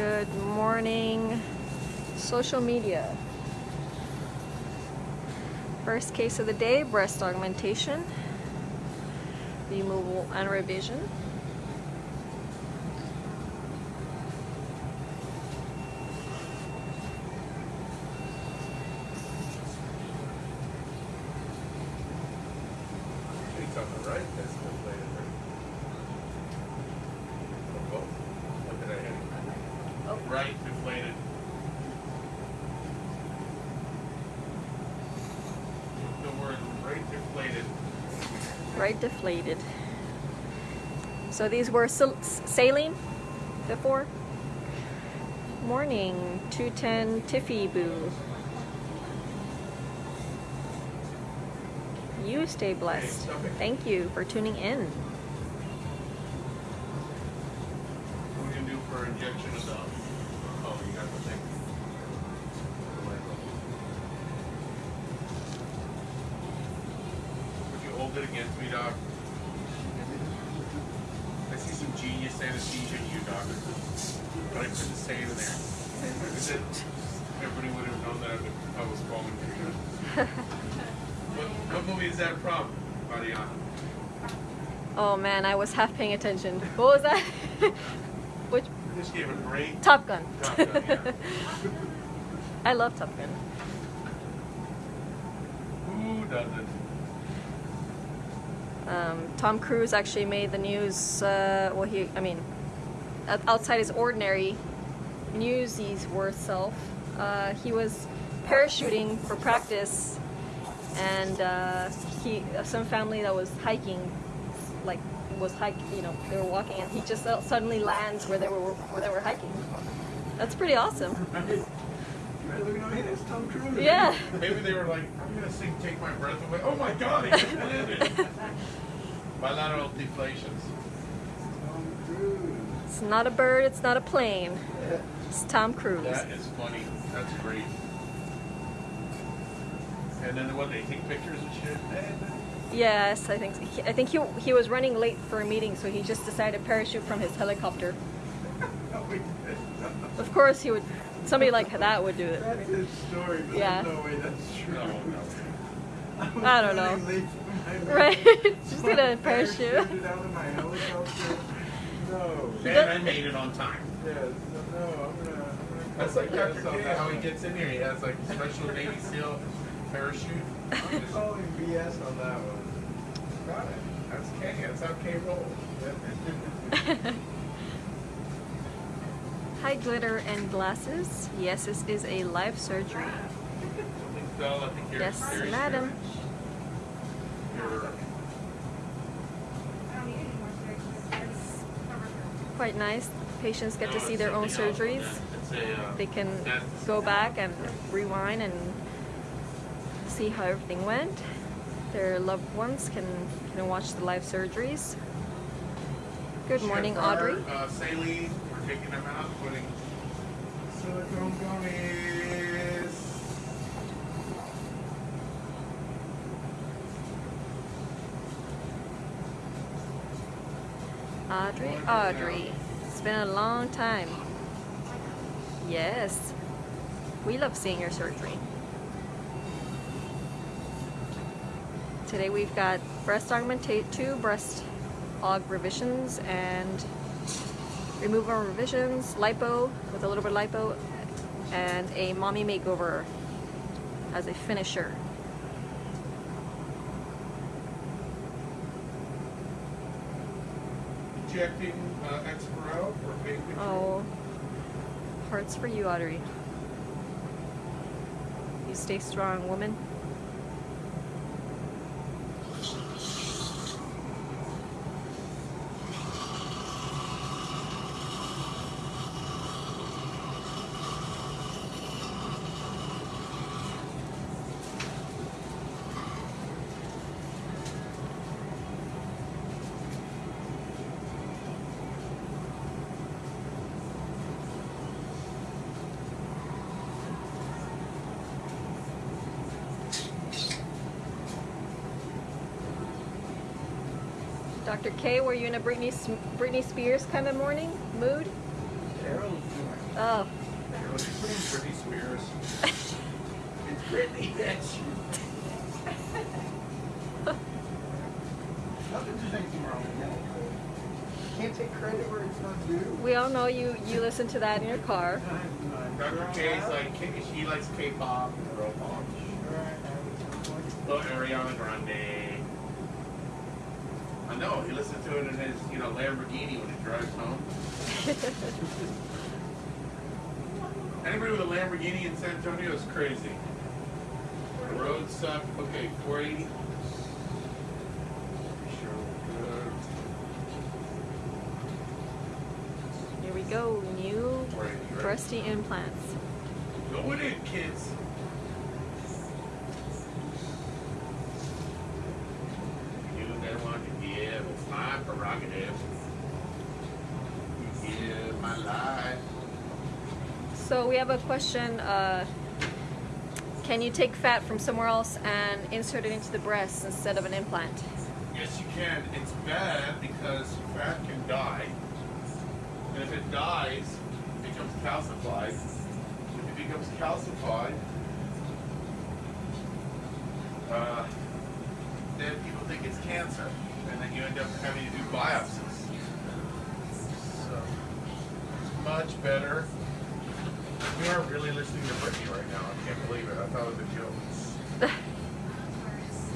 Good morning, social media. First case of the day, breast augmentation, removal and revision. It's on the right, that's deflated, right? Oh, both? What did I hit? Oh. Right deflated. The word right deflated. Right deflated. So these were saline before? Morning, 210 Tiffy Boo. You stay blessed. Thank you for tuning in. What are we gonna do for injection of the, oh, you got the thing. Would you hold it against me, doc? I see some genius anesthesia in you, doc. But I couldn't say it in there. It, everybody would have known that I was falling for you. What, what movie is that from, Mariana? Oh man, I was half paying attention. What was that? Which Just gave a great Top Gun. Top Gun, yeah. I love Top Gun. Who doesn't? Um, Tom Cruise actually made the news. Uh, well, he, I mean, outside his ordinary newsies worth self, uh, he was parachuting for practice, and uh, he, some family that was hiking, like was hiking, you know, they were walking, and he just uh, suddenly lands where they were where they were hiking. That's pretty awesome. Right, look at me, it's Tom Cruise. Yeah. Maybe they were like, I'm gonna sing Take My Breath Away. Oh my god, he just landed. Bilateral deflations. Tom Cruise. It's not a bird. It's not a plane. It's Tom Cruise. That is funny. That's great. And then what, they take pictures and shit? Yes, I think he, I think he he was running late for a meeting, so he just decided to parachute from his helicopter. Wait, Of course, he would. Somebody like that would do it. That's his story, but Yeah. there's no way that's true. No, no. Was I don't know. running late for my Right? meeting. Just gonna parachute. Parachuted out of my helicopter. No. And I made it on time. Yeah, no, no, I'm gonna, That's like call Dr. K, how he gets in here. He has like special Navy SEAL parachute. I'm calling BS on that one. Got it. That's K. That's how K rolls. Yep. Hi, glitter and glasses. Yes, this is a live surgery. Something. I think you're Yes, serious madam. damage. Quite nice. Patients get No, to see their own something else on surgeries. a, uh, They can go back and rewind and see how everything went. Their loved ones can can watch the live surgeries. Good morning, Chef Carr, Audrey. Uh, saline, we're taking them out, putting silicone gummies. Audrey, Audrey. It's been a long time. Yes. We love seeing your surgery. Today we've got breast augmentation, two breast aug revisions and removal revisions, lipo with a little bit of lipo, and a mommy makeover as a finisher. Injecting uh, Exparel for pain Oh, hearts for you, Audrey. You stay strong, woman. Dr. K, were you in a Britney, Britney Spears kind of morning mood? Yeah, Carol's doing? Oh, She's Britney Spears. It's Britney, bitch. Nothing's anything wrong with that. Can't take credit where it's not due. we all know you. You listen to that in your car. Dr. K's like, she likes K-pop and girl pop. Little Ariana Grande. I know, he listens to it in his, you know, Lamborghini when he drives home. Anybody with a Lamborghini in San Antonio is crazy. The roads suck. Okay, 480. Here we go. New 480, right? breasty implants. Going in, kids. You that want to give, it's my prerogative. You give my life. So we have a question. Uh, can you take fat from somewhere else and insert it into the breast instead of an implant? Yes, you can. It's bad because fat can die. And if it dies, it becomes calcified. If it becomes calcified, uh, then people think it's cancer. And then you end up having to do biopsies. So, it's much better. We are really listening to Britney right now. I can't believe it. I thought it was a joke.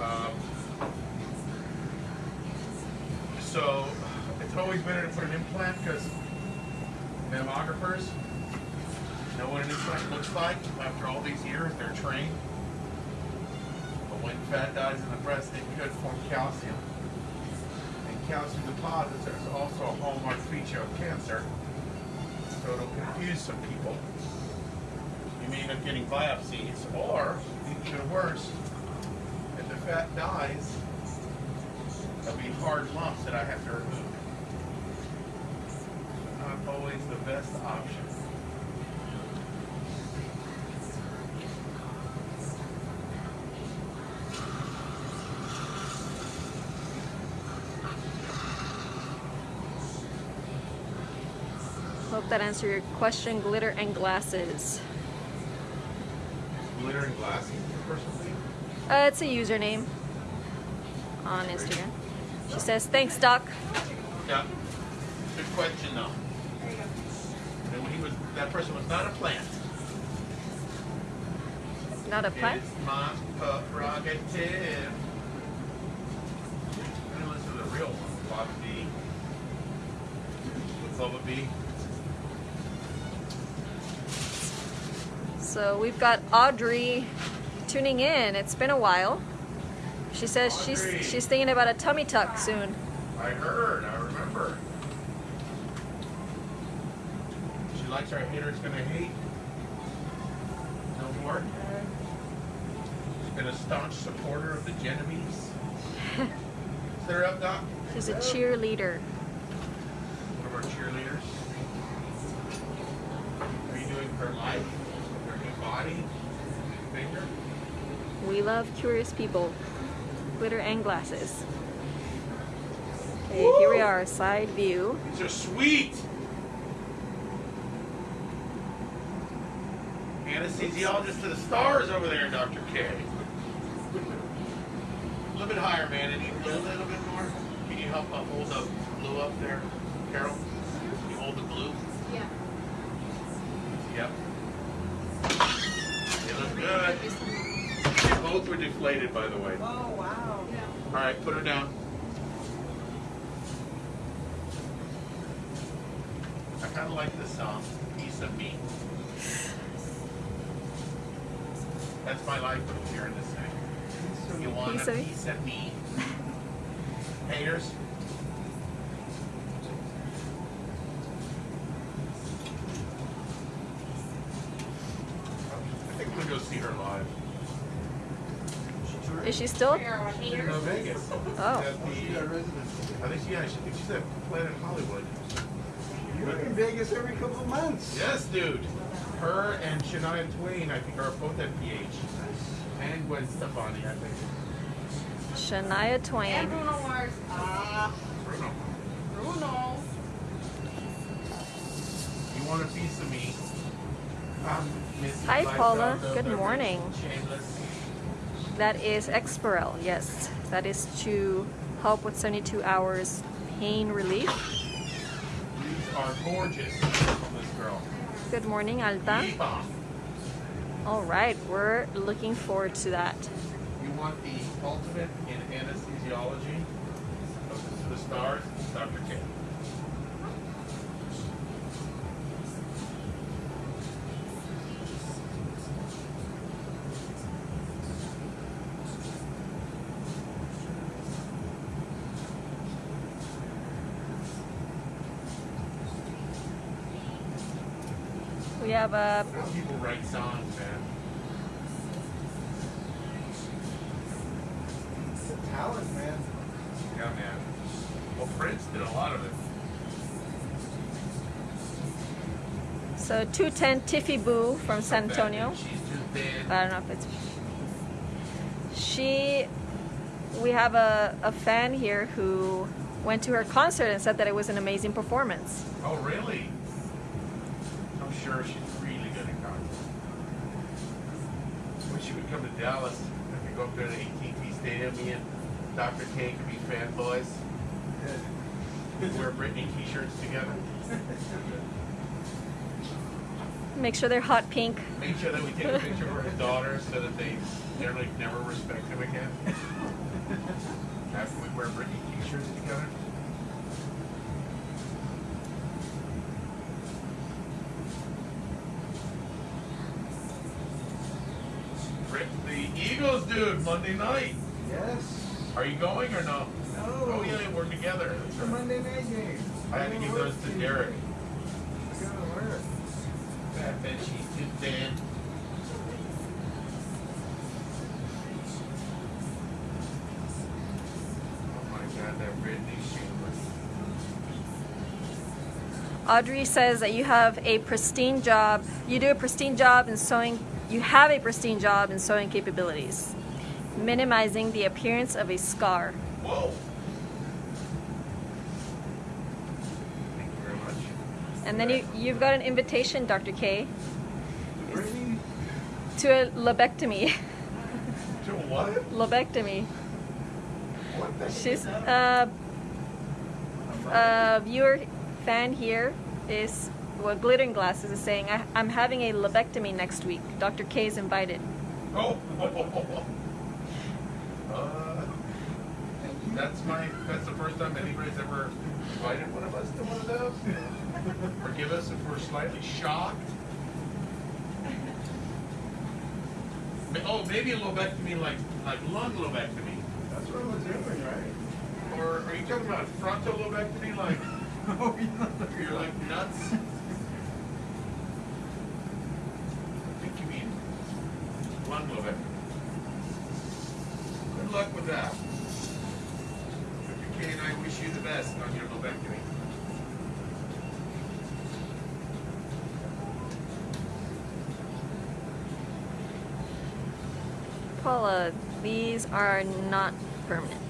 Um, so it's always better to put an implant because mammographers know what an implant looks like after all these years. They're trained. But when fat dies in the breast, it could form calcium. And calcium deposits are also a hallmark feature of cancer. So it'll confuse some people. You may end up getting biopsies, or even worse, if the fat dies, there'll be hard lumps that I have to remove. Not always the best option. Hope that answered your question. Glitter and glasses. Glitter and glasses, personally. Uh, it's a username on Instagram. She says, "Thanks, Doc." Yeah. Good question, though. And when he was, that person was not a plant. Not a plant. It's my prerogative. I'm gonna listen to the real one, Bobby B. Bubba B. So we've got Audrey tuning in. It's been a while. She says Audrey. she's she's thinking about a tummy tuck soon. I heard, I remember. She likes our haters gonna hate. No more. She's been a staunch supporter of the Genovese. Set her up, Doc. She's a cheerleader. One of our cheerleaders. Are you doing her life? Her new body? New finger? We love curious people. Glitter and glasses. Okay, here we are, side view. These are sweet! Anesthesiologist to the stars over there, Dr. K. A little bit higher, man. And you a little bit more. Can you help uh, hold the blue up there, Carol? Can you hold the blue? Yeah. Yep. They look good. They both were deflated, by the way. Oh, wow. Yeah. All right, put her down. I kind of like this song, "Piece of Me." That's my life when hearing this thing. You want Piece a piece of me? Haters. I think we'll go see her live. Is she still? We She's in haters. Vegas. Oh. At got the, residency. I think she, yeah, she think she's at Planet Hollywood. You're in Vegas every couple of months. Yes, dude. Her and Shania Twain, I think, are both at PH. And Gwen Stefani, I think. Shania And Twain. Bruno Mars. Ah, Bruno. Bruno. You want want a piece of me? Um, Hi, Paula. Good morning. Shameless. That is Exparel, yes. That is to help with 72 hours pain relief. These are gorgeous from this girl. Good morning, Alta. All right, we're looking forward to that. You want the ultimate in anesthesiology of the, the stars, Dr. K. We have a People write songs, man. It's a talent, man. Yeah, man. Well, Prince did a lot of it. so 210 Tiffy Boo from San Antonio. She's just dead. I don't know if it's she we have a, a fan here who went to her concert and said that it was an amazing performance. Oh, really? I'm she's really good at concerts. When she would come to Dallas, I could go up there to AT&T Stadium, me and Dr. K could be fanboys. We'd wear Britney t-shirts together. Make sure they're hot pink. Make sure that we take a picture for his daughter so that they generally never respect him again. After we wear Britney t-shirts together. Rick, the Eagles, Monday night. Yes. Are you going or no? No. Oh yeah, we're together. It's a Monday night game. I had to give those to Derek. I gotta work. That bet she's too dead. Oh my god, that Britney shameless. Audrey says that you have a pristine job. You do a pristine job in sewing. You have a pristine job in sewing capabilities, minimizing the appearance of a scar. Whoa! Thank you very much. And then you, you've got an invitation, Dr. K, to a lobectomy. To what? lobectomy. What the She's uh, a viewer fan here is well, glittering glasses is saying I, I'm having a lobectomy next week. Dr. K is invited. Oh! uh, that's my. That's the first time anybody's ever invited one of us to one of those. Forgive us if we're slightly shocked. Oh, maybe a lobectomy like like lung lobectomy, that's what I was doing, right? or are you talking about frontal lobectomy like Oh, yeah. you're like nuts? I think you mean lung lobectomy. Good luck with that. Dr. K and I wish you the best on your lobectomy. Paula, these are not permanent.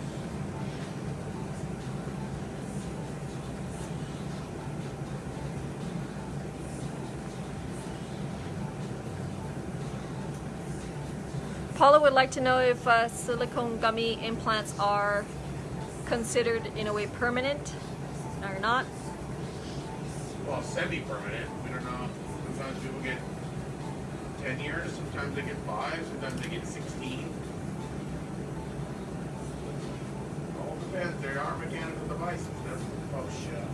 Paula would like to know if uh, silicone gummy implants are considered in a way permanent or not. Well, semi-permanent. We don't know. Sometimes people get ten years. Sometimes they get five. Sometimes they get sixteen. All depends. They are mechanical devices. That's oh shit.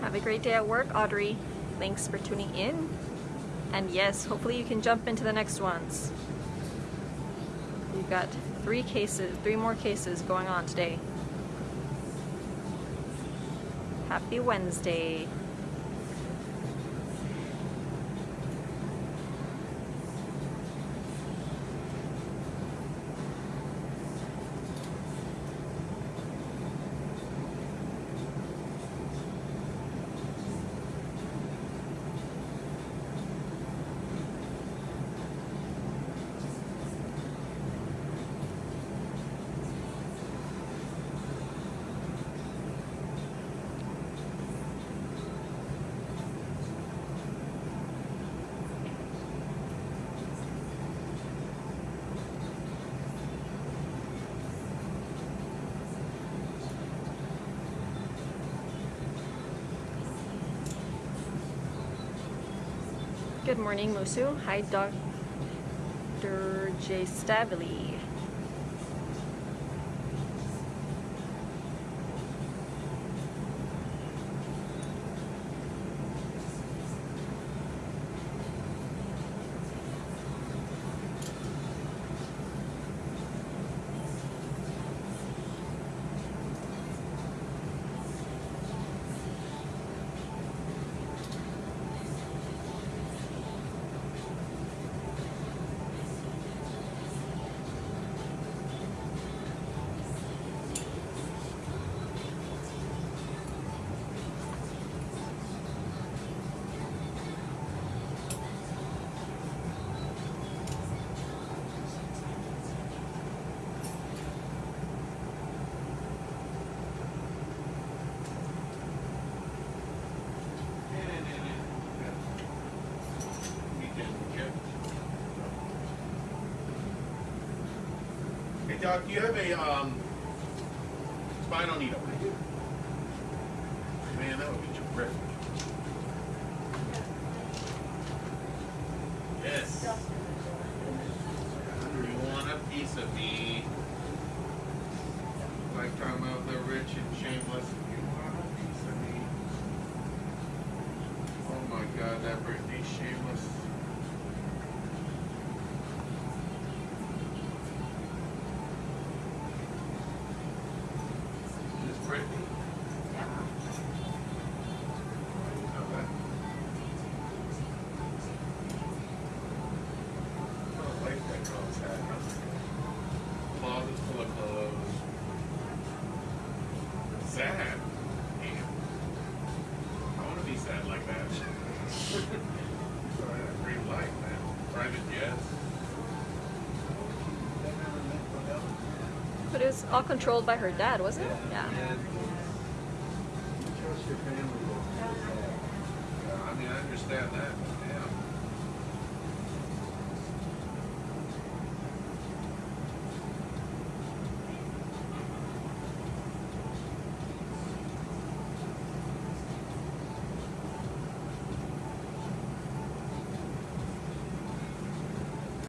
Have a great day at work, Audrey. Thanks for tuning in. And yes, hopefully you can jump into the next ones. We've got three cases, three more cases going on today. Happy Wednesday. Good morning, Musu. Hi, Dr. J. Stavely. Doc, do you have a um spinal needle? Man, that would be terrific. Yes. You want a piece of me? Lifetime of the rich and shameless. You want a piece of me? Oh my God, that Britney shameless. It was all controlled by her dad, wasn't it? Yeah. Trust your family. I mean, I understand that.